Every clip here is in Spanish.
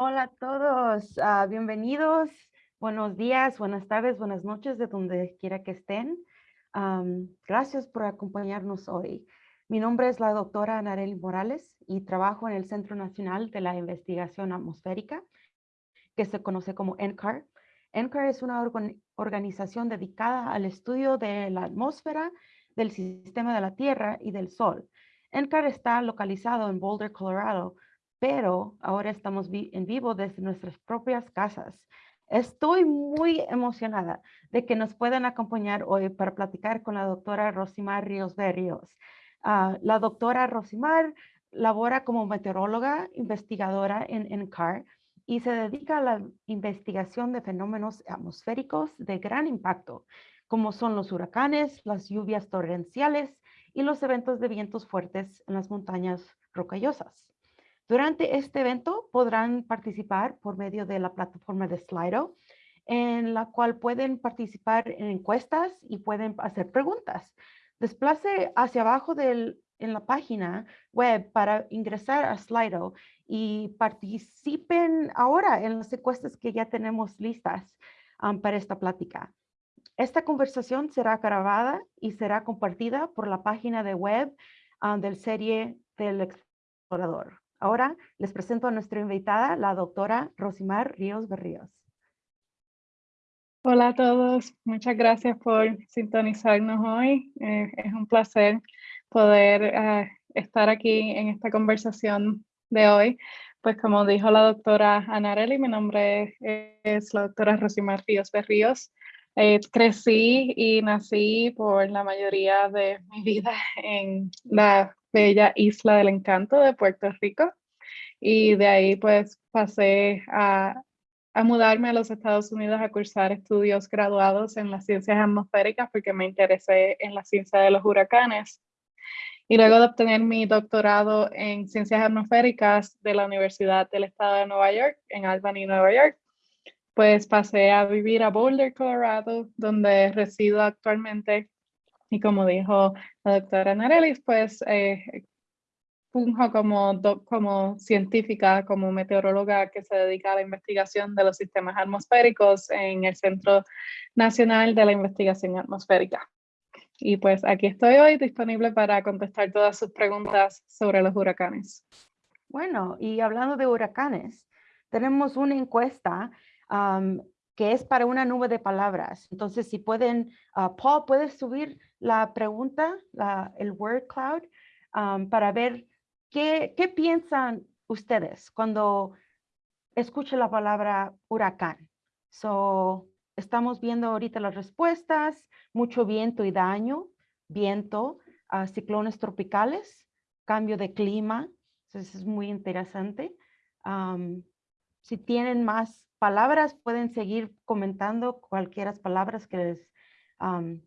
Hola a todos, ah, bienvenidos. Buenos días, buenas tardes, buenas noches, de donde quiera que estén. gracias por acompañarnos hoy. Mi nombre es la doctora Nareli Morales y trabajo en el Centro Nacional de la Investigación Atmosférica, que se conoce como NCAR. NCAR es una organización dedicada al estudio de la atmósfera, del sistema de la Tierra y del Sol. NCAR está localizado en Boulder, Colorado, pero ahora estamos en vivo desde nuestras propias casas. Estoy muy emocionada de que nos puedan acompañar hoy para platicar con la doctora Rosimar Ríos Berrios. Ah, la doctora Rosimar labora como meteoróloga investigadora en NCAR y se dedica a la investigación de fenómenos atmosféricos de gran impacto, como son los huracanes, las lluvias torrenciales y los eventos de vientos fuertes en las montañas rocallosas. Durante este evento podrán participar por medio de la plataforma de Slido, en la cual pueden participar en encuestas y pueden hacer preguntas. Desplace hacia abajo del, en la página web para ingresar a Slido y participen ahora en las encuestas que ya tenemos listas um, para esta plática. Esta conversación será grabada y será compartida por la página de web um, del serie del explorador. Ahora les presento a nuestra invitada, la doctora Rosimar Ríos Berríos. Hola a todos, muchas gracias por sintonizarnos hoy. Eh, es un placer poder eh, estar aquí en esta conversación de hoy. Pues como dijo la doctora Anarelli, mi nombre es la doctora Rosimar Ríos Berríos. Eh, crecí y nací por la mayoría de mi vida en la bella isla del encanto de Puerto Rico. Y de ahí pues pasé a, a mudarme a los Estados Unidos a cursar estudios graduados en las ciencias atmosféricas porque me interesé en la ciencia de los huracanes. Y luego de obtener mi doctorado en ciencias atmosféricas de la Universidad del Estado de Nueva York, en Albany, Nueva York, pues pasé a vivir a Boulder, Colorado, donde resido actualmente. Y como dijo la doctora Narelis, pues eh, como, como científica, como meteoróloga que se dedica a la investigación de los sistemas atmosféricos en el Centro Nacional de la Investigación Atmosférica. Y pues aquí estoy hoy disponible para contestar todas sus preguntas sobre los huracanes. Bueno, y hablando de huracanes, tenemos una encuesta que es para una nube de palabras. Entonces, si pueden, uh, Paul, ¿puedes subir la pregunta, la, el word cloud, para ver ¿Qué, piensan ustedes cuando escuchan la palabra huracán? So, estamos viendo ahorita las respuestas, mucho viento y daño, viento, uh, ciclones tropicales, cambio de clima, eso es muy interesante. Si tienen más palabras, pueden seguir comentando cualquiera palabras que les, um,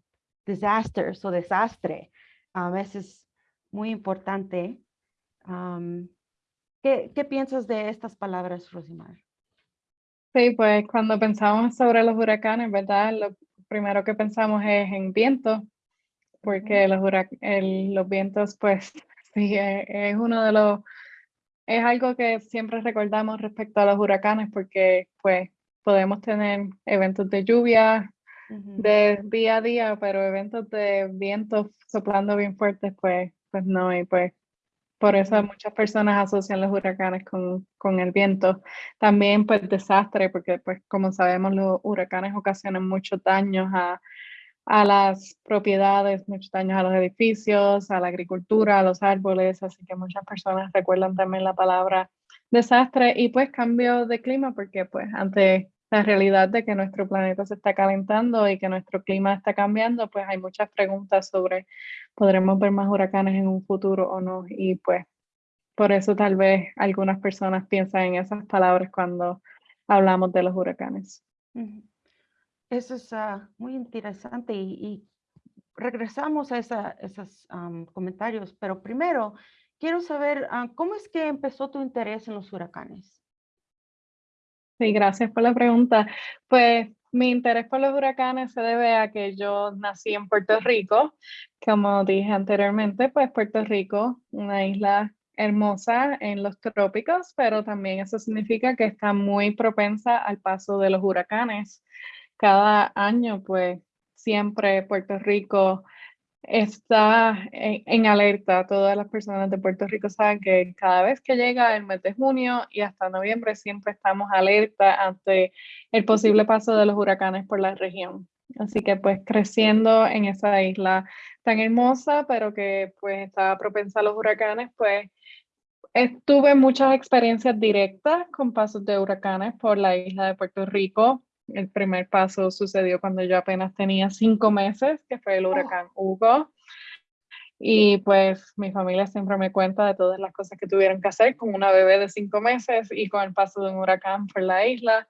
disasters o desastre. A veces muy importante ¿qué, piensas de estas palabras, Rosimar? Sí, pues cuando pensamos sobre los huracanes, ¿verdad? Lo primero que pensamos es en viento, porque los, los vientos, pues, sí, e, es, uno de los, es algo que siempre recordamos respecto a los huracanes, porque, pues, podemos tener eventos de lluvia de día a día, pero eventos de vientos soplando bien fuertes, pues, pues no, y pues por eso muchas personas asocian los huracanes con, con, el viento. También pues desastre, porque pues como sabemos los huracanes ocasionan muchos daños a, a las propiedades, muchos daños a los edificios, a la agricultura, a los árboles, así que muchas personas recuerdan también la palabra desastre y pues cambio de clima, porque pues ante la realidad de que nuestro planeta se está calentando y que nuestro clima está cambiando, pues hay muchas preguntas sobre podremos ver más huracanes en un futuro o no. Y pues por eso tal vez algunas personas piensan en esas palabras cuando hablamos de los huracanes. Eso es ah, muy interesante y, regresamos a esos comentarios, pero primero quiero saber ah, cómo es que empezó tu interés en los huracanes. Sí, gracias por la pregunta. Pues mi interés por los huracanes se debe a que yo nací en Puerto Rico. Como dije anteriormente, pues Puerto Rico, una isla hermosa en los trópicos, pero también eso significa que está muy propensa al paso de los huracanes. Cada año, pues, siempre Puerto Rico está en, alerta. Todas las personas de Puerto Rico saben que cada vez que llega el mes de junio y hasta noviembre siempre estamos alerta ante el posible paso de los huracanes por la región. Así que pues creciendo en esa isla tan hermosa, pero que pues estaba propensa a los huracanes, pues tuve muchas experiencias directas con pasos de huracanes por la isla de Puerto Rico. El primer paso sucedió cuando yo apenas tenía cinco meses, que fue el oh. huracán Hugo. Y pues mi familia siempre me cuenta de todas las cosas que tuvieron que hacer con una bebé de cinco meses y con el paso de un huracán por la isla.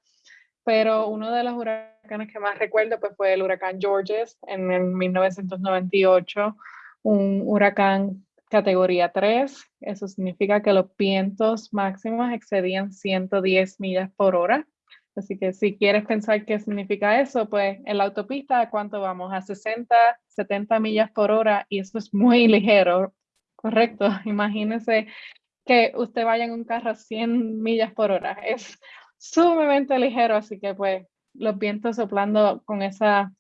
Pero uno de los huracanes que más recuerdo pues, fue el huracán Georges en el 1998, un huracán categoría 3. Eso significa que los vientos máximos excedían 110 millas por hora. Así que si quieres pensar qué significa eso, pues en la autopista, ¿cuánto vamos? A 60, 70 millas por hora y eso es muy ligero, ¿correcto? Imagínese que usted vaya en un carro a 100 millas por hora. Es sumamente ligero, así que pues los vientos soplando con esa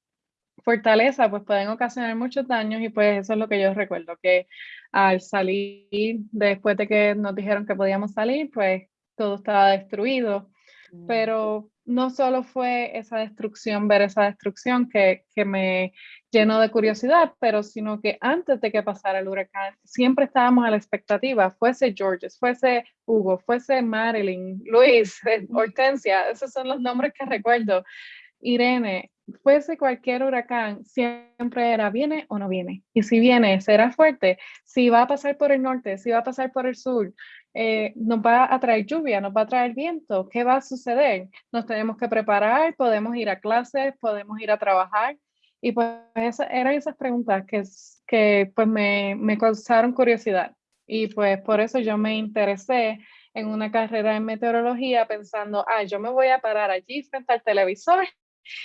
fortaleza pues pueden ocasionar muchos daños y pues eso es lo que yo recuerdo, que al salir, después de que nos dijeron que podíamos salir, pues todo estaba destruido. Pero no solo fue esa destrucción, ver esa destrucción que, que me llenó de curiosidad, pero sino que antes de que pasara el huracán, siempre estábamos a la expectativa, fuese Georges, fuese Hugo, fuese Marilyn, Luis, Hortensia, esos son los nombres que recuerdo. Irene, fuese cualquier huracán, siempre era viene o no viene. Y si viene, será fuerte. Si va a pasar por el norte, si va a pasar por el sur, eh, nos va a traer lluvia, nos va a traer viento, ¿qué va a suceder? Nos tenemos que preparar, podemos ir a clases, podemos ir a trabajar. Y pues eran esas preguntas que, que pues me, me causaron curiosidad. Y pues por eso yo me interesé en una carrera en meteorología pensando, ah, yo me voy a parar allí frente al televisor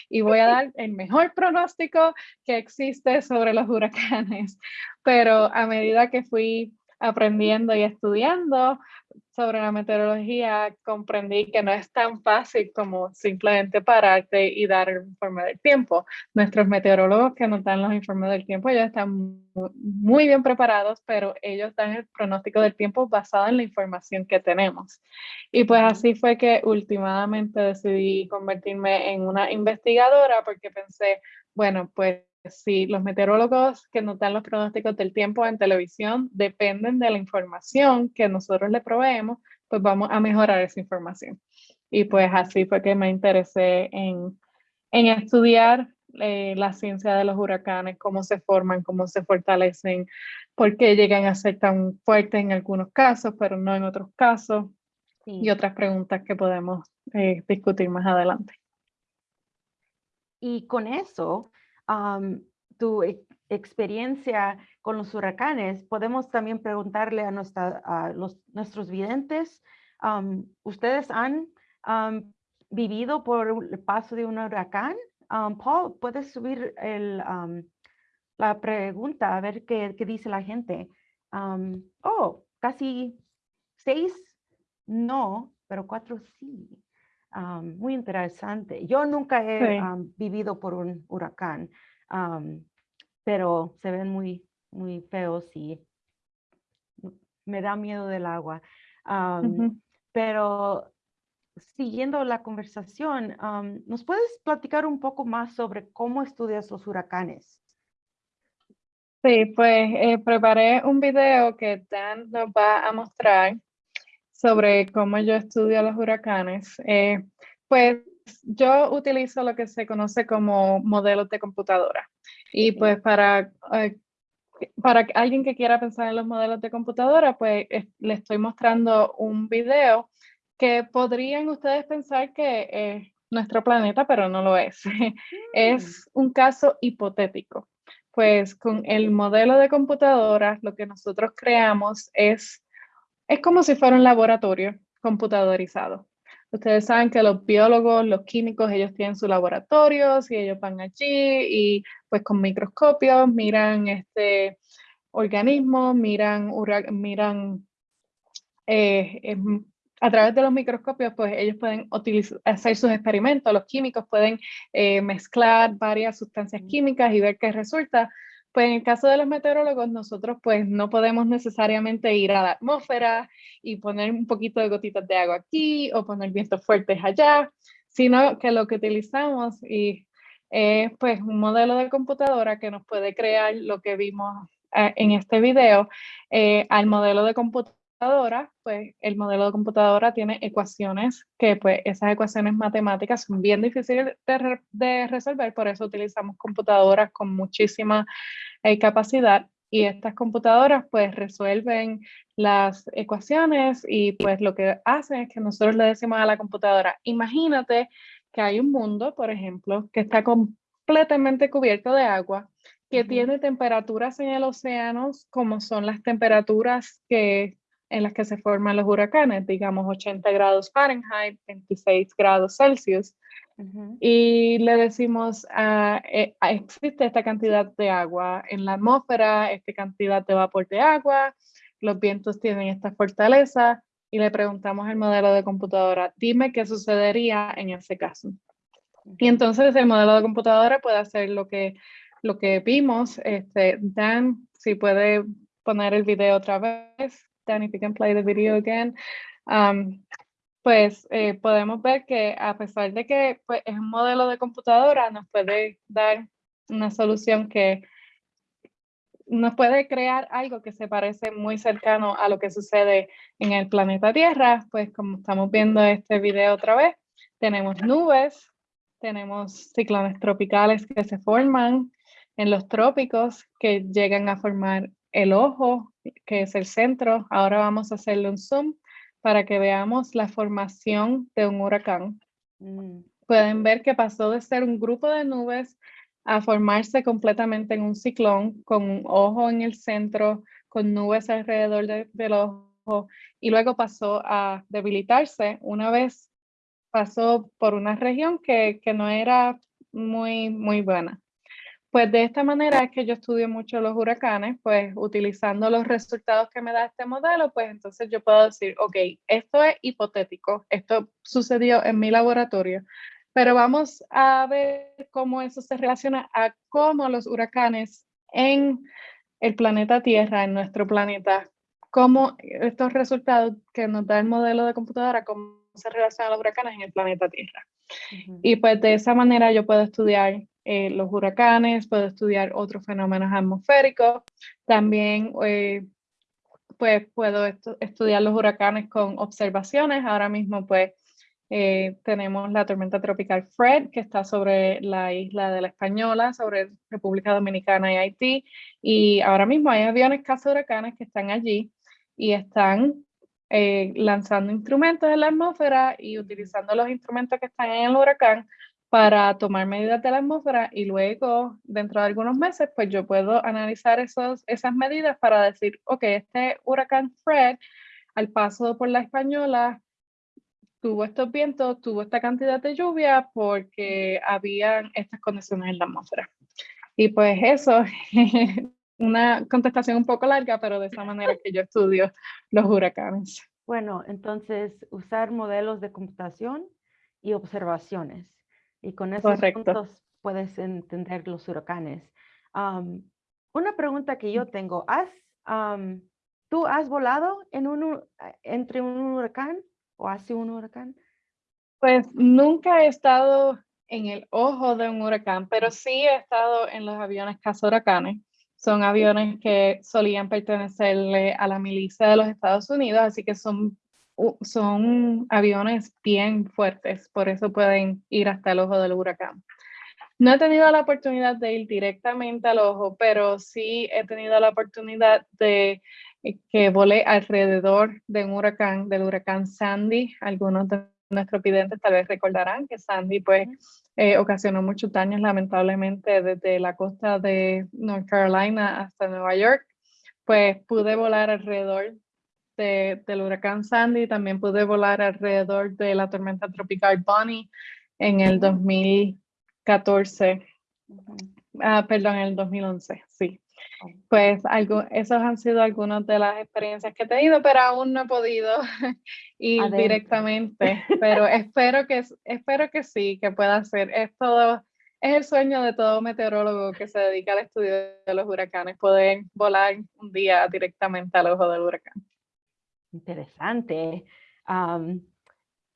y voy a dar el mejor pronóstico que existe sobre los huracanes. Pero a medida que fui aprendiendo y estudiando sobre la meteorología, comprendí que no es tan fácil como simplemente pararte y dar el informe del tiempo. Nuestros meteorólogos que nos dan los informes del tiempo, ellos están muy bien preparados, pero ellos dan el pronóstico del tiempo basado en la información que tenemos. Y pues así fue que últimamente decidí convertirme en una investigadora porque pensé, bueno, pues si los meteorólogos que nos dan los pronósticos del tiempo en televisión dependen de la información que nosotros le proveemos, pues vamos a mejorar esa información. Y pues así fue que me interesé en, en estudiar eh, la ciencia de los huracanes, cómo se forman, cómo se fortalecen, por qué llegan a ser tan fuertes en algunos casos, pero no en otros casos, y otras preguntas que podemos eh, discutir más adelante. Y con eso, tu e, experiencia con los huracanes, podemos también preguntarle a, los, nuestros videntes, ¿ustedes han vivido por el paso de un huracán? Paul, puedes subir la pregunta a ver qué dice la gente. oh, casi seis no, pero cuatro sí muy interesante. Yo nunca he vivido por un huracán, pero se ven muy, muy feos y me da miedo del agua. Pero siguiendo la conversación, ¿nos puedes platicar un poco más sobre cómo estudias los huracanes? Sí, pues eh, preparé un video que Dan nos va a mostrar sobre cómo yo estudio los huracanes, eh, pues yo utilizo lo que se conoce como modelos de computadora. Y pues para, eh, para alguien que quiera pensar en los modelos de computadora, pues le estoy mostrando un video que podrían ustedes pensar que es nuestro planeta, pero no lo es. es mm. un caso hipotético. Pues con el modelo de computadora, lo que nosotros creamos es es como si fuera un laboratorio computadorizado. Ustedes saben que los biólogos, los químicos, ellos tienen sus laboratorios y ellos van allí y pues con microscopios miran este organismo, miran, miran eh, a través de los microscopios, pues ellos pueden hacer sus experimentos, los químicos pueden eh, mezclar varias sustancias químicas y ver qué resulta. Pues en el caso de los meteorólogos, nosotros pues no podemos necesariamente ir a la atmósfera y poner un poquito de gotitas de agua aquí o poner vientos fuertes allá, sino que lo que utilizamos y es pues un modelo de computadora que nos puede crear lo que vimos eh, en este video eh, al modelo de computadora pues el modelo de computadora tiene ecuaciones que pues esas ecuaciones matemáticas son bien difíciles de, resolver, por eso utilizamos computadoras con muchísima eh, capacidad y estas computadoras pues resuelven las ecuaciones y pues lo que hacen es que nosotros le decimos a la computadora, imagínate que hay un mundo, por ejemplo, que está completamente cubierto de agua, que tiene temperaturas en el océano como son las temperaturas que en las que se forman los huracanes, digamos 80 grados Fahrenheit, 26 grados Celsius. Y le decimos, ah, existe esta cantidad de agua en la atmósfera, esta cantidad de vapor de agua, los vientos tienen esta fortaleza, y le preguntamos al modelo de computadora, dime qué sucedería en ese caso. Y entonces el modelo de computadora puede hacer lo que, lo que vimos. Este, Dan, si puede poner el video otra vez. Dan, if you can play the video again. Um, pues eh, podemos ver que a pesar de que pues, es un modelo de computadora, nos puede dar una solución que nos puede crear algo que se parece muy cercano a lo que sucede en el planeta Tierra, pues como estamos viendo este video otra vez, tenemos nubes, tenemos ciclones tropicales que se forman en los trópicos que llegan a formar el ojo, que es el centro. Ahora vamos a hacerle un zoom para que veamos la formación de un huracán. Mm. Pueden ver que pasó de ser un grupo de nubes a formarse completamente en un ciclón con un ojo en el centro, con nubes alrededor del ojo y luego pasó a debilitarse una vez pasó por una región que, que no era muy, muy buena. Pues de esta manera es que yo estudio mucho los huracanes, pues utilizando los resultados que me da este modelo, pues entonces yo puedo decir, ok, esto es hipotético, esto sucedió en mi laboratorio, pero vamos a ver cómo eso se relaciona a cómo los huracanes en el planeta Tierra, en nuestro planeta, cómo estos resultados que nos da el modelo de computadora, cómo se relacionan los huracanes en el planeta Tierra. Y pues de esa manera yo puedo estudiar eh, los huracanes, puedo estudiar otros fenómenos atmosféricos, también eh, pues puedo estudiar los huracanes con observaciones, ahora mismo pues eh, tenemos la tormenta tropical Fred que está sobre la isla de la Española, sobre República Dominicana y Haití, y ahora mismo hay aviones caza huracanes que están allí y están lanzando instrumentos en la atmósfera y utilizando los instrumentos que están en el huracán para tomar medidas de la atmósfera y luego, dentro de algunos meses, pues yo puedo analizar esos, esas medidas para decir, ok, este huracán Fred, al paso por la Española, tuvo estos vientos, tuvo esta cantidad de lluvia porque habían estas condiciones en la atmósfera. Y pues eso, una contestación un poco larga, pero de esa manera que yo estudio los huracanes. Bueno, entonces usar modelos de computación y observaciones. Y con esos puntos puedes entender los huracanes. una pregunta que yo tengo, ¿has, ¿tú has volado en un, entre un huracán o hacia un huracán? Pues nunca he estado en el ojo de un huracán, pero sí he estado en los aviones huracanes. Son aviones que solían pertenecerle a la milicia de los Estados Unidos, así que son son aviones bien fuertes, por eso pueden ir hasta el ojo del huracán. No he tenido la oportunidad de ir directamente al ojo, pero sí he tenido la oportunidad de eh, que volé alrededor de un huracán, del huracán Sandy. Algunos de nuestros videntes tal vez recordarán que Sandy pues eh, ocasionó muchos daños lamentablemente desde la costa de North Carolina hasta Nueva York. Pues pude volar alrededor del huracán Sandy, también pude volar alrededor de la tormenta tropical Bonnie en el 2014, ah, perdón, en el 2011, sí. Oh. Pues algo, esos han sido algunas de las experiencias que he tenido, pero aún no he podido ir directamente. Pero espero que, espero que sí, que pueda ser. Es todo, es el sueño de todo meteorólogo que se dedica al estudio de los huracanes, poder volar un día directamente al ojo del huracán. Interesante.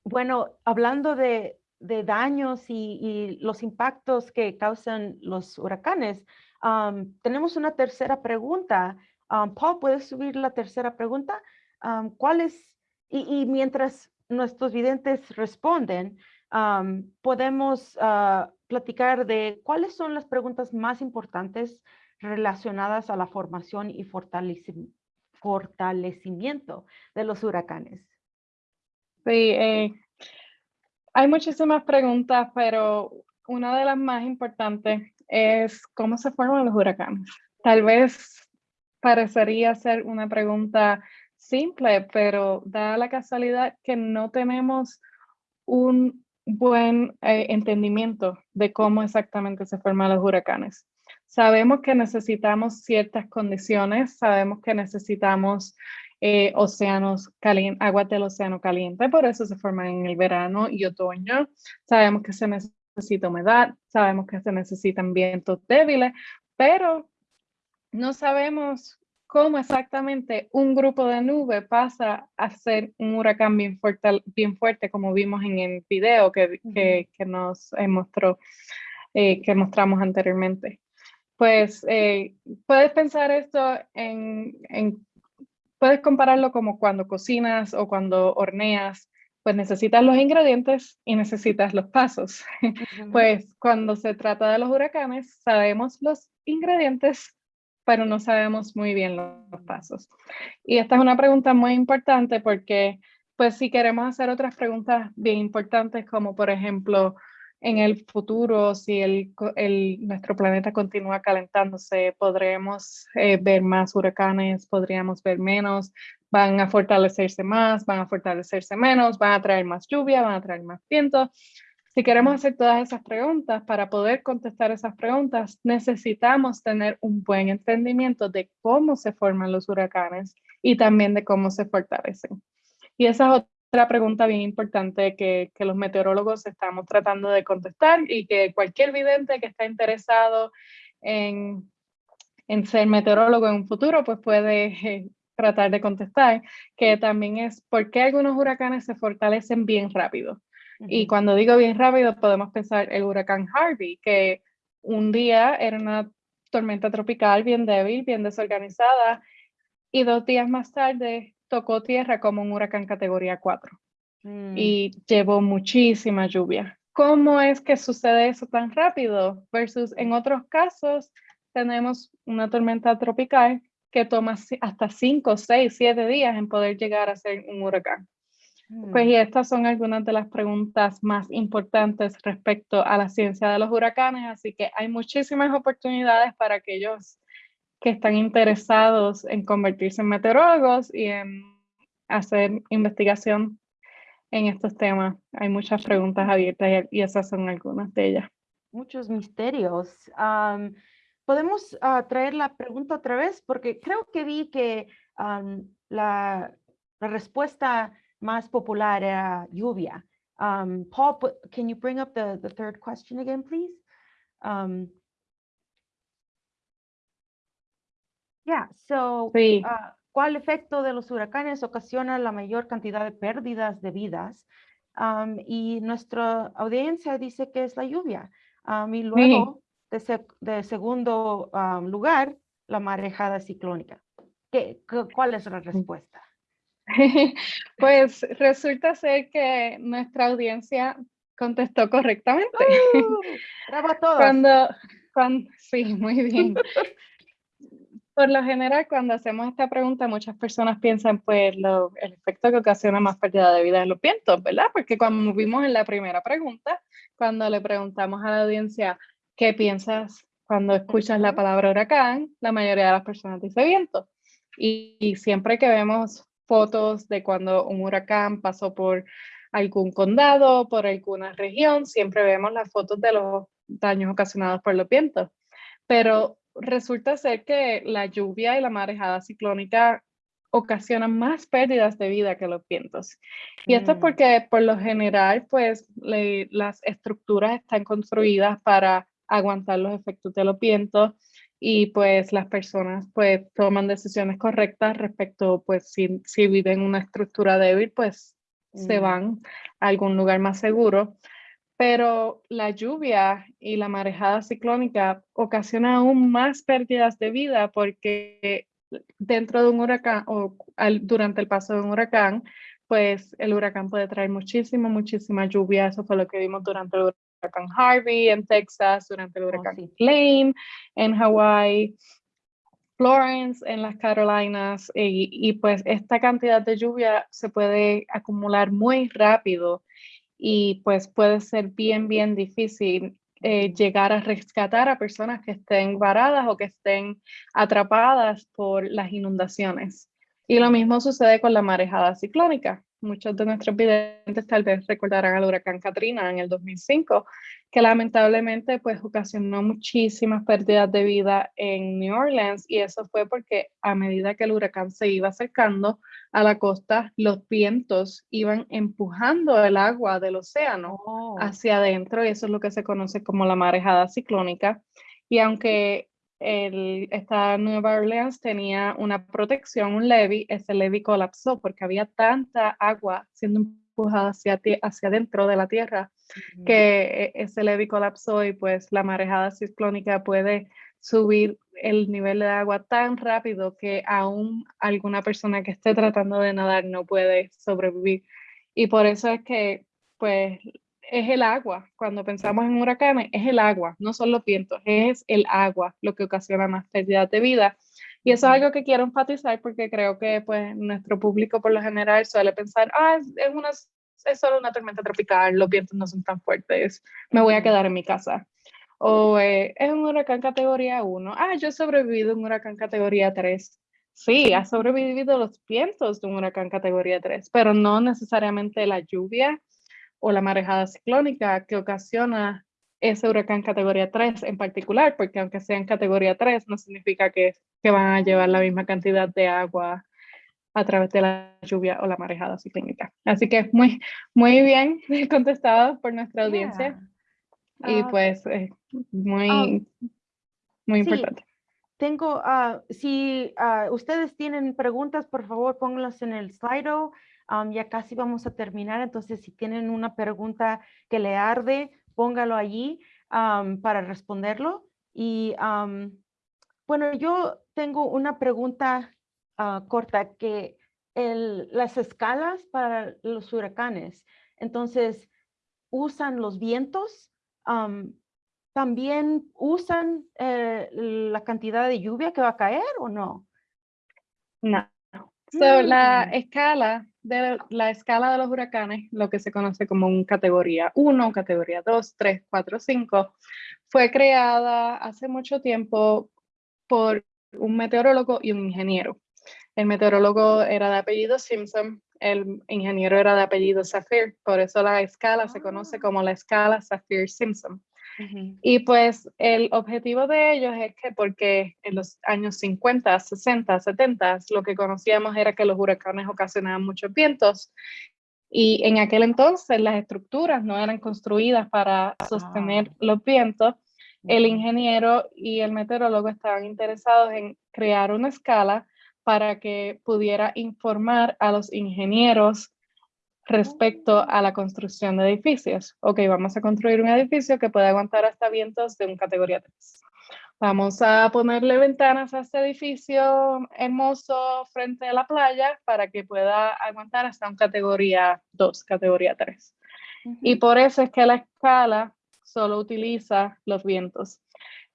bueno, hablando de, de daños y, y, los impactos que causan los huracanes, tenemos una tercera pregunta. Paul, ¿puedes subir la tercera pregunta? ¿Cuál es? Y, mientras nuestros videntes responden, podemos ah, platicar de cuáles son las preguntas más importantes relacionadas a la formación y fortalecimiento de los huracanes. Sí, eh, hay muchísimas preguntas, pero una de las más importantes es cómo se forman los huracanes. Tal vez parecería ser una pregunta simple, pero da la casualidad que no tenemos un buen eh, entendimiento de cómo exactamente se forman los huracanes. Sabemos que necesitamos ciertas condiciones, sabemos que necesitamos eh, océanos calientes, aguas del océano caliente, por eso se forman en el verano y otoño. Sabemos que se necesita humedad, sabemos que se necesitan vientos débiles, pero no sabemos cómo exactamente un grupo de nube pasa a ser un huracán bien fuerte, bien fuerte como vimos en el video que, que, nos mostró, eh, que mostramos anteriormente. Pues eh, puedes pensar esto en, en, puedes compararlo como cuando cocinas o cuando horneas pues necesitas los ingredientes y necesitas los pasos. Pues cuando se trata de los huracanes, sabemos los ingredientes, pero no sabemos muy bien los pasos. Y esta es una pregunta muy importante porque, pues si queremos hacer otras preguntas bien importantes, como por ejemplo, en el futuro, si el, nuestro planeta continúa calentándose, podremos eh, ver más huracanes, podríamos ver menos, van a fortalecerse más, van a fortalecerse menos, van a traer más lluvia, van a traer más viento. Si queremos hacer todas esas preguntas, para poder contestar esas preguntas, necesitamos tener un buen entendimiento de cómo se forman los huracanes y también de cómo se fortalecen. Y esa es otra pregunta bien importante que, que los meteorólogos estamos tratando de contestar y que cualquier vidente que está interesado en, en ser meteorólogo en un futuro, pues puede eh, tratar de contestar, que también es por qué algunos huracanes se fortalecen bien rápido. Y cuando digo bien rápido, podemos pensar el huracán Harvey, que un día era una tormenta tropical bien débil, bien desorganizada, y dos días más tarde tocó tierra como un huracán categoría 4 mm. y llevó muchísima lluvia. ¿Cómo es que sucede eso tan rápido? Versus en otros casos tenemos una tormenta tropical que toma hasta 5, 6, 7 días en poder llegar a ser un huracán. Pues y mm. estas son algunas de las preguntas más importantes respecto a la ciencia de los huracanes, así que hay muchísimas oportunidades para aquellos que están interesados en convertirse en meteorólogos y en hacer investigación en estos temas. Hay muchas preguntas abiertas y, esas son algunas de ellas. Muchos misterios. Podemos ah, traer la pregunta otra vez porque creo que vi que la, respuesta más popular era lluvia. Um, Paul, can you bring up the, the third question again, please? Yeah, so sí. uh, ¿cuál efecto de los huracanes ocasiona la mayor cantidad de pérdidas de vidas? Um, y nuestra audiencia dice que es la lluvia. Um, y luego, de, de, segundo um, lugar, la marejada ciclónica. ¿Qué, ¿Cuál es la respuesta? Pues resulta ser que nuestra audiencia contestó correctamente. ¡Uh! bravo a todos. Cuando, cuando, sí, muy bien. Por lo general, cuando hacemos esta pregunta, muchas personas piensan, pues, lo, el efecto que ocasiona más pérdida de vida en los vientos, ¿verdad? Porque como vimos en la primera pregunta, cuando le preguntamos a la audiencia, ¿qué piensas cuando escuchas la palabra huracán? La mayoría de las personas dice viento. y siempre que vemos fotos de cuando un huracán pasó por algún condado, por alguna región, siempre vemos las fotos de los daños ocasionados por los vientos. Pero resulta ser que la lluvia y la marejada ciclónica ocasionan más pérdidas de vida que los vientos. Y esto es mm. porque por lo general, pues las estructuras están construidas para aguantar los efectos de los vientos y pues las personas pues toman decisiones correctas respecto, pues si, si viven una estructura débil, pues se mm. van a algún lugar más seguro. Pero la lluvia y la marejada ciclónica ocasionan aún más pérdidas de vida porque dentro de un huracán o durante el paso de un huracán, pues el huracán puede traer muchísima, muchísima lluvia. Eso fue lo que vimos durante el huracán Harvey en Texas, durante el oh, huracán Lane en Hawaii, Florence en las Carolinas. Y, y pues esta cantidad de lluvia se puede acumular muy rápido y pues puede ser bien, bien difícil eh, llegar a rescatar a personas que estén varadas o que estén atrapadas por las inundaciones. Y lo mismo sucede con la marejada ciclónica. Muchos de nuestros videntes tal vez recordarán al huracán Katrina en el 2005, que lamentablemente pues ocasionó muchísimas pérdidas de vida en New Orleans y eso fue porque a medida que el huracán se iba acercando a la costa, los vientos iban empujando el agua del océano oh. hacia adentro y eso es lo que se conoce como la marejada ciclónica. Y aunque el, esta Nueva Orleans tenía una protección, un levee, ese levee colapsó porque había tanta agua siendo empujada hacia, hacia adentro de la tierra que e, ese levee colapsó y pues la marejada ciclónica puede subir el nivel de agua tan rápido que aún alguna persona que esté tratando de nadar no puede sobrevivir. Y por eso es que pues es el agua. Cuando pensamos en huracanes, es el agua, no son los vientos, es el agua lo que ocasiona más pérdidas de vida. Y eso es algo que quiero enfatizar porque creo que pues nuestro público por lo general suele pensar, ah, es, una, es solo una tormenta tropical, los vientos no son tan fuertes, me voy a quedar en mi casa. O eh, es un huracán categoría 1, ah, yo he sobrevivido a un huracán categoría 3. Sí, ha sobrevivido los vientos de un huracán categoría 3, pero no necesariamente la lluvia o la marejada ciclónica que ocasiona ese huracán categoría 3 en particular, porque aunque sea en categoría 3, no significa que, que van a llevar la misma cantidad de agua a través de la lluvia o la marejada ciclónica. Así que muy, muy bien contestado por nuestra audiencia. Y ah, pues muy, ah, muy importante. Tengo, uh, si ustedes tienen preguntas, por favor, pónganlas en el Slido ya casi vamos a terminar, entonces si tienen una pregunta que le arde, póngalo allí para responderlo. Y bueno, yo tengo una pregunta ah, corta que las escalas para los huracanes, entonces, ¿usan los vientos? ¿También usan eh, la cantidad de lluvia que va a caer o no? No. So, la mm. escala de la escala de los huracanes, lo que se conoce como un categoría 1, categoría 2, 3, 4, 5, fue creada hace mucho tiempo por un meteorólogo y un ingeniero. El meteorólogo era de apellido Simpson, el ingeniero era de apellido Saphir, por eso la escala se conoce ah. como la escala Saphir-Simpson. Y pues el objetivo de ellos es que porque en los años 50, 60, 70 lo que conocíamos era que los huracanes ocasionaban muchos vientos y en aquel entonces las estructuras no eran construidas para sostener ah. los vientos. El ingeniero y el meteorólogo estaban interesados en crear una escala para que pudiera informar a los ingenieros respecto a la construcción de edificios. Ok, vamos a construir un edificio que puede aguantar hasta vientos de un categoría 3. Vamos a ponerle ventanas a este edificio hermoso frente a la playa para que pueda aguantar hasta un categoría 2, categoría 3. Y por eso es que la escala solo utiliza los vientos.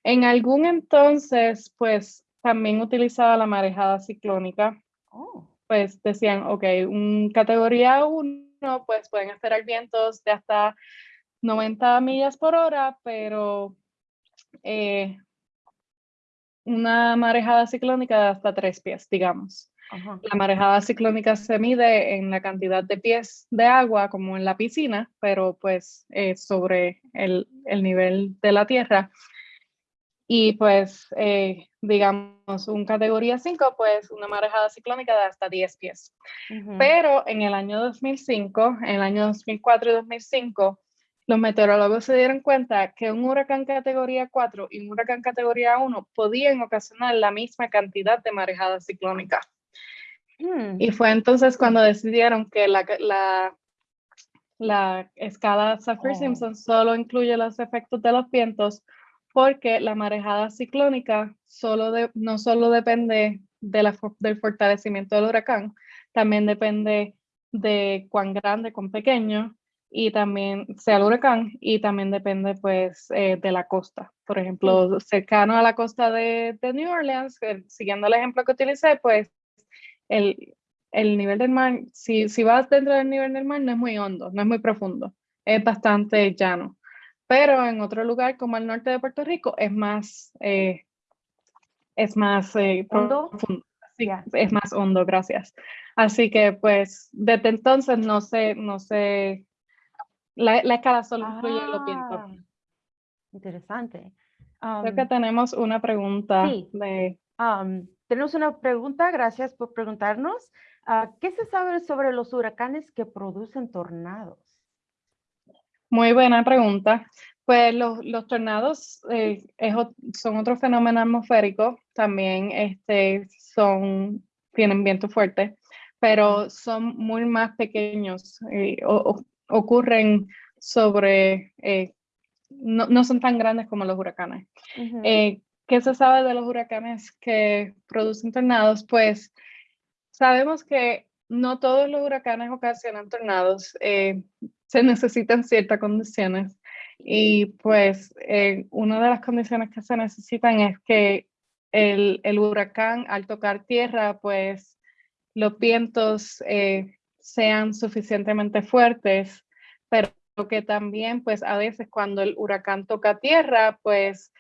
En algún entonces, pues también utilizaba la marejada ciclónica. Oh. Pues decían, ok, un categoría 1 pues pueden esperar vientos de hasta 90 millas por hora, pero eh, una marejada ciclónica de hasta tres pies, digamos. La marejada ciclónica se mide en la cantidad de pies de agua como en la piscina, pero pues sobre el, el, nivel de la tierra. Y pues, eh, digamos, un categoría 5, pues una marejada ciclónica de hasta 10 pies. Pero en el año 2005, en el año 2004 y 2005, los meteorólogos se dieron cuenta que un huracán categoría 4 y un huracán categoría 1 podían ocasionar la misma cantidad de marejada ciclónica. Hmm. Y fue entonces cuando decidieron que la, la, la escala Saffir-Simpson oh. solo incluye los efectos de los vientos porque la marejada ciclónica solo no solo depende de la, del fortalecimiento del huracán, también depende de cuán grande, cuán pequeño, y también sea el huracán, y también depende pues eh, de la costa. Por ejemplo, cercano a la costa de, de New Orleans, siguiendo el ejemplo que utilicé, pues el, el nivel del mar, si, si vas dentro del nivel del mar, no es muy hondo, no es muy profundo, es bastante llano. Pero en otro lugar como el norte de Puerto Rico es más, eh, es más eh, profundo. es más hondo, gracias. Así que pues desde entonces no sé, no sé, la, la escala solo incluye. Ah, interesante. Creo que um, tenemos una pregunta de... Um, tenemos una pregunta, gracias por preguntarnos. Ah, ¿Qué se sabe sobre los huracanes que producen tornados? Muy buena pregunta. Pues los, los tornados eh, son otro fenómeno atmosférico, también este, son, tienen viento fuerte, pero son muy más pequeños, eh, ocurren sobre, eh, no, no, son tan grandes como los huracanes. ¿Qué se sabe de los huracanes que producen tornados? Pues sabemos que no todos los huracanes ocasionan tornados se necesitan ciertas condiciones. Y pues eh, una de las condiciones que se necesitan es que el, el huracán al tocar tierra pues los vientos eh, sean suficientemente fuertes, pero que también pues a veces cuando el huracán toca tierra pues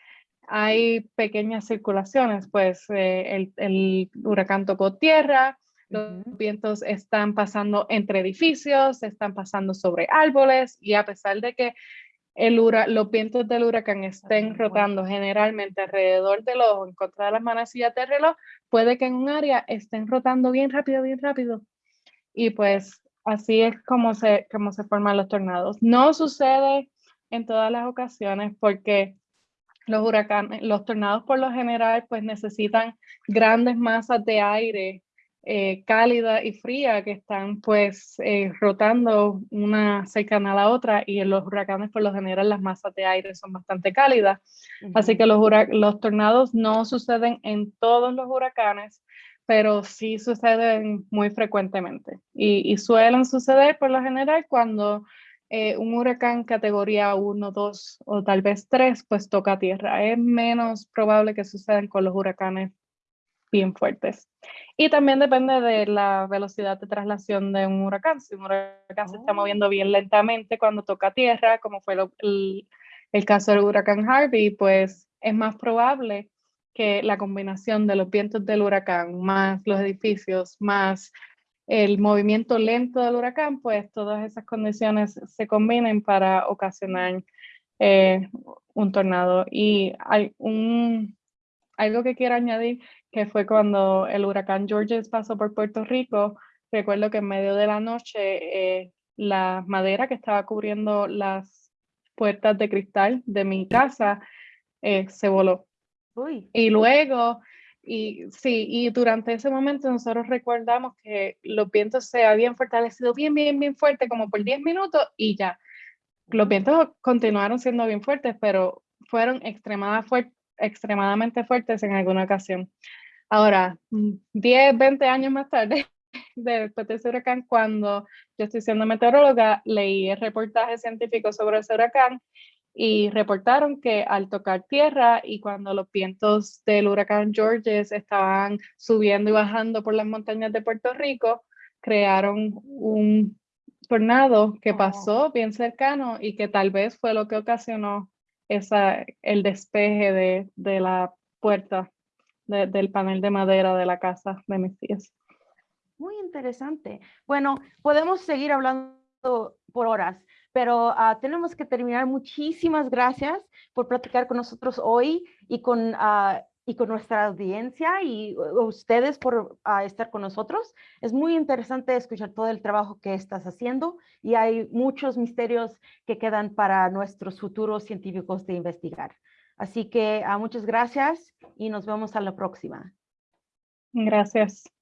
hay pequeñas circulaciones, pues eh, el, el, huracán tocó tierra, los vientos están pasando entre edificios, están pasando sobre árboles y a pesar de que el los vientos del huracán estén rotando generalmente alrededor del ojo en contra de las manecillas de reloj, puede que en un área estén rotando bien rápido, bien rápido. Y pues así es como se, como se forman los tornados. No sucede en todas las ocasiones porque los huracanes, los tornados por lo general pues necesitan grandes masas de aire eh, cálida y fría que están pues eh, rotando una cercana a la otra y en los huracanes por lo general las masas de aire son bastante cálidas. Así que los, los tornados no suceden en todos los huracanes, pero sí suceden muy frecuentemente y, suelen suceder por lo general cuando eh, un huracán categoría 1, 2 o tal vez 3 pues toca tierra. Es menos probable que sucedan con los huracanes bien fuertes. Y también depende de la velocidad de traslación de un huracán. Si un huracán se está oh. moviendo bien lentamente cuando toca tierra, como fue el, el, caso del huracán Harvey, pues es más probable que la combinación de los vientos del huracán, más los edificios, más el movimiento lento del huracán, pues todas esas condiciones se combinen para ocasionar eh, un tornado. Y hay un, algo que quiero añadir que fue cuando el huracán Georges pasó por Puerto Rico. Recuerdo que en medio de la noche eh, la madera que estaba cubriendo las puertas de cristal de mi casa eh, se voló. Y luego, y sí, y durante ese momento nosotros recordamos que los vientos se habían fortalecido bien, bien, bien fuerte, como por 10 minutos y ya. Los vientos continuaron siendo bien fuertes, pero fueron extremadamente fuertes en alguna ocasión. Ahora, 10, 20 años más tarde, después de ese huracán, cuando yo estoy siendo meteoróloga, leí el reportaje científico sobre ese huracán y reportaron que al tocar tierra y cuando los vientos del huracán Georges estaban subiendo y bajando por las montañas de Puerto Rico, crearon un tornado que oh. pasó bien cercano y que tal vez fue lo que ocasionó esa, el despeje de, de la puerta del panel de madera de la casa de mis tías. Muy interesante. Bueno, podemos seguir hablando por horas, pero ah, tenemos que terminar. Muchísimas gracias por platicar con nosotros hoy y con, ah, y con nuestra audiencia y ustedes por estar con nosotros. Es muy interesante escuchar todo el trabajo que estás haciendo y hay muchos misterios que quedan para nuestros futuros científicos de investigar. Así que muchas gracias y nos vemos a la próxima. Gracias.